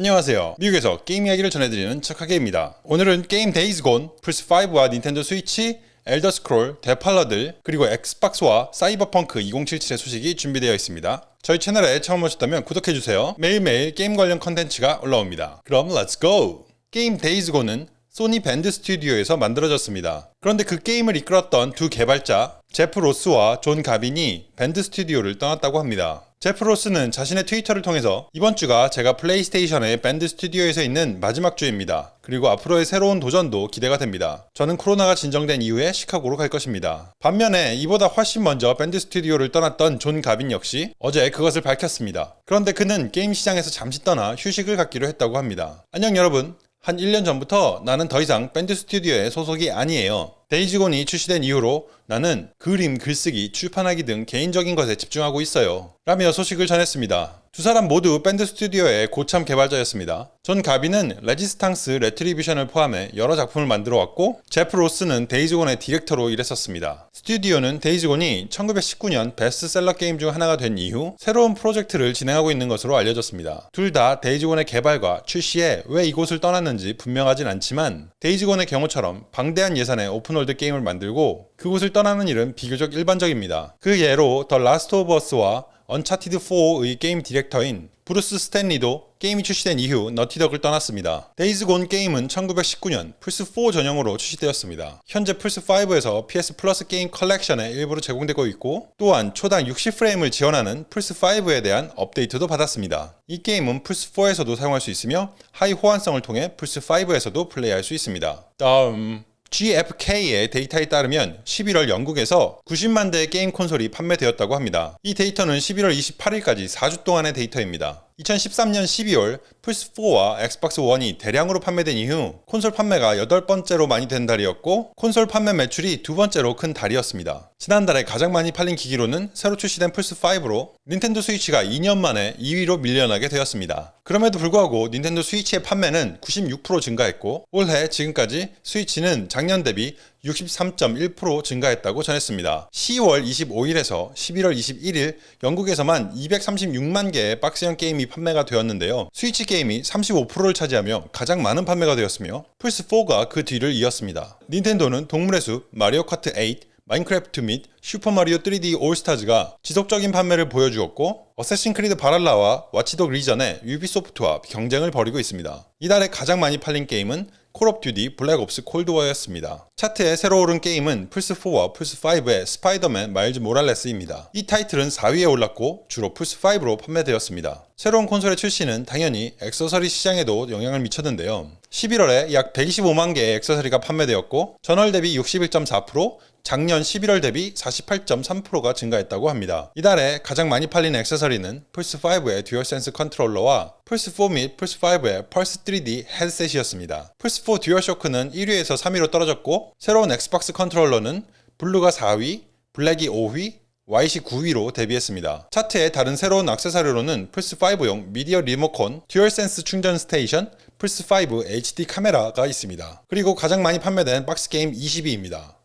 안녕하세요. 미국에서 게임 이야기를 전해드리는 척하게입니다. 오늘은 게임 데이즈 곤, 플스5와 닌텐도 스위치, 엘더 스크롤, 데팔러들, 그리고 엑스박스와 사이버펑크 2077의 소식이 준비되어 있습니다. 저희 채널에 처음 오셨다면 구독해주세요. 매일매일 게임 관련 컨텐츠가 올라옵니다. 그럼 let's go! 게임 데이즈 곤은 소니 밴드 스튜디오에서 만들어졌습니다. 그런데 그 게임을 이끌었던 두 개발자 제프 로스와 존 가빈이 밴드 스튜디오를 떠났다고 합니다. 제프 로스는 자신의 트위터를 통해서 이번 주가 제가 플레이스테이션의 밴드 스튜디오에서 있는 마지막 주입니다. 그리고 앞으로의 새로운 도전도 기대가 됩니다. 저는 코로나가 진정된 이후에 시카고로 갈 것입니다. 반면에 이보다 훨씬 먼저 밴드 스튜디오를 떠났던 존 가빈 역시 어제 그것을 밝혔습니다. 그런데 그는 게임 시장에서 잠시 떠나 휴식을 갖기로 했다고 합니다. 안녕 여러분. 한 1년 전부터 나는 더 이상 밴드 스튜디오에 소속이 아니에요. 데이즈곤이 출시된 이후로 나는 그림, 글쓰기, 출판하기 등 개인적인 것에 집중하고 있어요. 라며 소식을 전했습니다. 두 사람 모두 밴드 스튜디오의 고참 개발자였습니다. 존 가비는 레지스탕스 레트리뷰션을 포함해 여러 작품을 만들어 왔고 제프 로스는 데이즈곤의 디렉터로 일했었습니다. 스튜디오는 데이즈곤이 1919년 베스트셀러 게임 중 하나가 된 이후 새로운 프로젝트를 진행하고 있는 것으로 알려졌습니다. 둘 다 데이즈곤의 개발과 출시에 왜 이곳을 떠났는지 분명하진 않지만 데이즈곤의 경우처럼 방대한 예산의 open world 게임을 만들고 그곳을 떠나는 일은 비교적 일반적입니다. 그 예로 더 라스트 오브 어스와 언차티드 4의 게임 디렉터인 브루스 스탠리도 게임이 출시된 이후 너티독을 떠났습니다. 데이즈 곤 게임은 1919년 플스4 전용으로 출시되었습니다. 현재 플스5에서 PS 플러스 게임 컬렉션에 일부로 제공되고 있고 또한 초당 60프레임을 지원하는 플스5에 대한 업데이트도 받았습니다. 이 게임은 플스4에서도 사용할 수 있으며 하위 호환성을 통해 플스5에서도 플레이할 수 있습니다. 다음 GFK의 데이터에 따르면 11월 영국에서 90만 대의 게임 콘솔이 판매되었다고 합니다. 이 데이터는 11월 28일까지 4주 동안의 데이터입니다. 2013년 12월 플스4와 엑스박스 1이 대량으로 판매된 이후 콘솔 판매가 8번째로 많이 된 달이었고 콘솔 판매 매출이 두 번째로 큰 달이었습니다. 지난달에 가장 많이 팔린 기기로는 새로 출시된 플스5로 닌텐도 스위치가 2년 만에 2위로 밀려나게 되었습니다. 그럼에도 불구하고 닌텐도 스위치의 판매는 96% 증가했고 올해 지금까지 스위치는 작년 대비 63.1% 증가했다고 전했습니다. 10월 25일에서 11월 21일 영국에서만 236만 개의 박스형 게임이 판매가 되었는데요. 스위치 게임이 35%를 차지하며 가장 많은 판매가 되었으며 플스4가 그 뒤를 이었습니다. 닌텐도는 동물의 숲, 마리오 카트 8, 마인크래프트 및 슈퍼마리오 3D 올스타즈가 지속적인 판매를 보여주었고 어쌔신 크리드 발할라와 와치독 리전의 유비소프트와 경쟁을 벌이고 있습니다. 이달에 가장 많이 팔린 게임은 콜 오브 듀티 블랙 옵스 콜드워였습니다. 차트에 새로 오른 게임은 플스4와 플스5의 스파이더맨 마일즈 모랄레스입니다. 이 타이틀은 4위에 올랐고 주로 플스5로 판매되었습니다. 새로운 콘솔의 출시는 당연히 액세서리 시장에도 영향을 미쳤는데요. 11월에 약 125만 개의 액세서리가 판매되었고 전월 대비 61.4%, 작년 11월 대비 48.3%가 증가했다고 합니다. 이달에 가장 많이 팔린 액세서리는 플스5의 듀얼센스 컨트롤러와 플스 4 및 플스 5의 펄스 3D 헤드셋이었습니다. 플스 4 듀얼쇼크는 1위에서 3위로 떨어졌고 새로운 엑스박스 컨트롤러는 블루가 4위, 블랙이 5위, YC 9위로 데뷔했습니다. 차트의 다른 새로운 액세서리로는 플스5용 미디어 리모컨, 듀얼센스 충전 스테이션, 플스5 HD 카메라가 있습니다. 그리고 가장 많이 판매된 박스 게임 20위입니다.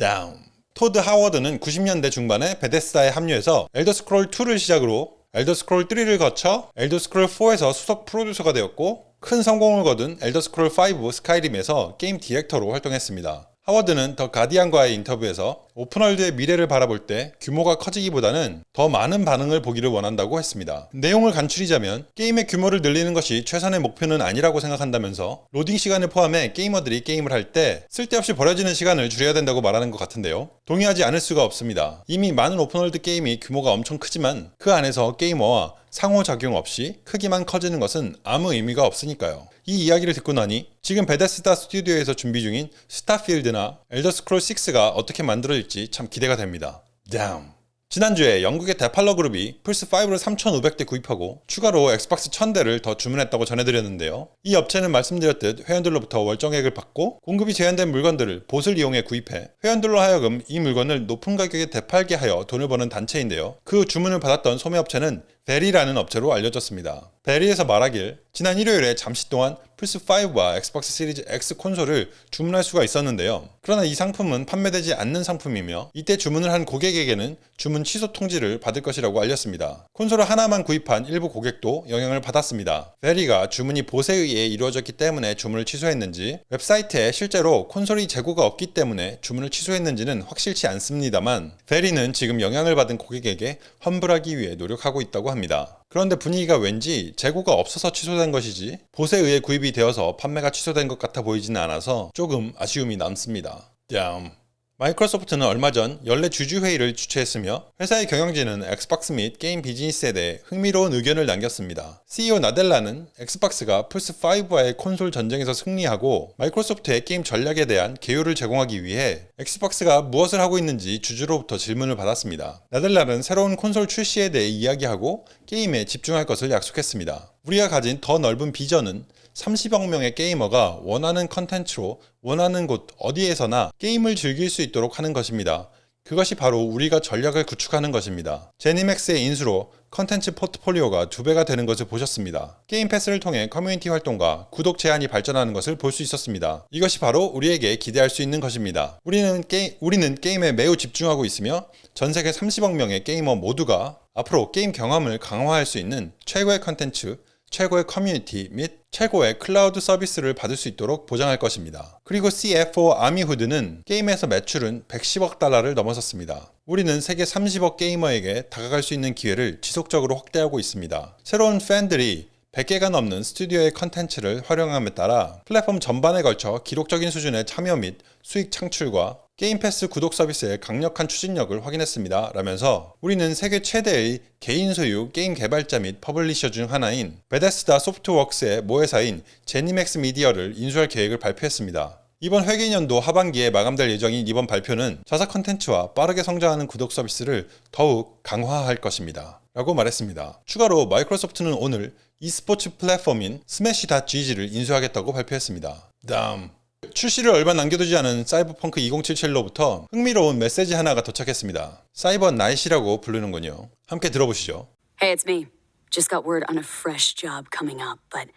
다운. 토드 하워드는 90년대 중반에 베데스다에 합류해서 엘더 스크롤 2를 시작으로 엘더 스크롤 3를 거쳐 엘더 스크롤 4에서 수석 프로듀서가 되었고 큰 성공을 거둔 엘더 스크롤 5 스카이림에서 게임 디렉터로 활동했습니다. 하워드는 더 가디안과의 인터뷰에서 open world의 미래를 바라볼 때 규모가 커지기보다는 더 많은 반응을 보기를 원한다고 했습니다. 내용을 간추리자면 게임의 규모를 늘리는 것이 최선의 목표는 아니라고 생각한다면서 로딩 시간을 포함해 게이머들이 게임을 할 때 쓸데없이 버려지는 시간을 줄여야 된다고 말하는 것 같은데요. 동의하지 않을 수가 없습니다. 이미 많은 open world 게임이 규모가 엄청 크지만 그 안에서 게이머와 상호작용 없이 크기만 커지는 것은 아무 의미가 없으니까요. 이 이야기를 듣고 나니 지금 베데스다 스튜디오에서 준비 중인 스타필드나 엘더스크롤 6가 어떻게 만들어질지 참 기대가 됩니다. 다음 지난주에 영국의 데팔러 그룹이 플스5를 3,500대 구입하고 추가로 엑스박스 1000대를 더 주문했다고 전해드렸는데요. 이 업체는 말씀드렸듯 회원들로부터 월정액을 받고 공급이 제한된 물건들을 봇을 이용해 구입해 회원들로 하여금 이 물건을 높은 가격에 되팔게 하여 돈을 버는 단체인데요. 그 주문을 받았던 소매업체는 베리라는 업체로 알려졌습니다. 베리에서 말하길 지난 일요일에 잠시 동안 플스5와 엑스박스 시리즈 X 콘솔을 주문할 수가 있었는데요. 그러나 이 상품은 판매되지 않는 상품이며 이때 주문을 한 고객에게는 주문 취소 통지를 받을 것이라고 알렸습니다. 콘솔을 하나만 구입한 일부 고객도 영향을 받았습니다. 베리가 주문이 봇에 의해 이루어졌기 때문에 주문을 취소했는지 웹사이트에 실제로 콘솔이 재고가 없기 때문에 주문을 취소했는지는 확실치 않습니다만 베리는 지금 영향을 받은 고객에게 환불하기 위해 노력하고 있다고 합니다. 그런데 분위기가 왠지 재고가 없어서 취소된 것이지 봇에 의해 구입이 되어서 판매가 취소된 것 같아 보이지는 않아서 조금 아쉬움이 남습니다. 뺨. 마이크로소프트는 얼마 전 연례 주주회의를 주최했으며 회사의 경영진은 엑스박스 및 게임 비즈니스에 대해 흥미로운 의견을 남겼습니다. CEO 나델라는 엑스박스가 플스5와의 콘솔 전쟁에서 승리하고 마이크로소프트의 게임 전략에 대한 개요를 제공하기 위해 엑스박스가 무엇을 하고 있는지 주주로부터 질문을 받았습니다. 나델라는 새로운 콘솔 출시에 대해 이야기하고 게임에 집중할 것을 약속했습니다. 우리가 가진 더 넓은 비전은 30억 명의 게이머가 원하는 컨텐츠로 원하는 곳 어디에서나 게임을 즐길 수 있도록 하는 것입니다. 그것이 바로 우리가 전략을 구축하는 것입니다. 제니맥스의 인수로 컨텐츠 포트폴리오가 두 배가 되는 것을 보셨습니다. 게임 패스를 통해 커뮤니티 활동과 구독 제한이 발전하는 것을 볼 수 있었습니다. 이것이 바로 우리에게 기대할 수 있는 것입니다. 우리는, 게, 우리는 게임에 매우 집중하고 있으며 전 세계 30억 명의 게이머 모두가 앞으로 게임 경험을 강화할 수 있는 최고의 컨텐츠, 최고의 커뮤니티 및 최고의 클라우드 서비스를 받을 수 있도록 보장할 것입니다. 그리고 CFO 아미후드는 게임에서 매출은 110억 달러를 넘어섰습니다. 우리는 세계 30억 게이머에게 다가갈 수 있는 기회를 지속적으로 확대하고 있습니다. 새로운 팬들이 100개가 넘는 스튜디오의 컨텐츠를 활용함에 따라 플랫폼 전반에 걸쳐 기록적인 수준의 참여 및 수익 창출과 게임 패스 구독 서비스의 강력한 추진력을 확인했습니다. 라면서 우리는 세계 최대의 개인 소유 게임 개발자 및 publisher 중 하나인 베데스다 소프트웍스의 모회사인 제니맥스 미디어를 인수할 계획을 발표했습니다. 이번 회계년도 하반기에 마감될 예정인 이번 발표는 자사 컨텐츠와 빠르게 성장하는 구독 서비스를 더욱 강화할 것입니다. 라고 말했습니다. 추가로 마이크로소프트는 오늘 e스포츠 플랫폼인 스매시.gg를 인수하겠다고 발표했습니다. 다음 출시를 얼마 남겨두지 않은 사이버펑크 2077로부터 흥미로운 메시지 하나가 도착했습니다. 사이버 나이시라고 부르는군요. 함께 들어보시죠. Hey, it's me. Just got word on a fresh job coming up, but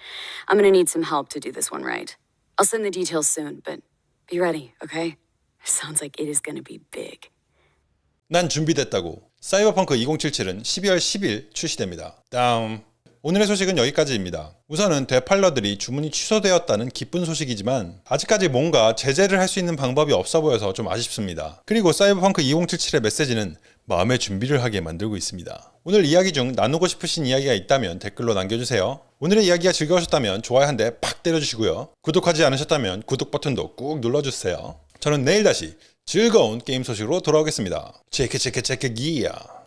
I'm gonna need some help to do this one right. I'll send the details soon, but be ready, okay? Sounds like it is gonna be big. 난 준비됐다고. 사이버펑크 2077은 12월 10일 출시됩니다. 다음. 오늘의 소식은 여기까지입니다. 우선은 되팔러들이 주문이 취소되었다는 기쁜 소식이지만 아직까지 뭔가 제재를 할 수 있는 방법이 없어 보여서 좀 아쉽습니다. 그리고 사이버펑크 2077의 메시지는 마음의 준비를 하게 만들고 있습니다. 오늘 이야기 중 나누고 싶으신 이야기가 있다면 댓글로 남겨주세요. 오늘의 이야기가 즐거우셨다면 좋아요 한 대 팍 때려주시고요. 구독하지 않으셨다면 구독 버튼도 꾹 눌러주세요. 저는 내일 다시 즐거운 게임 소식으로 돌아오겠습니다. 체크 체크 체크 기야.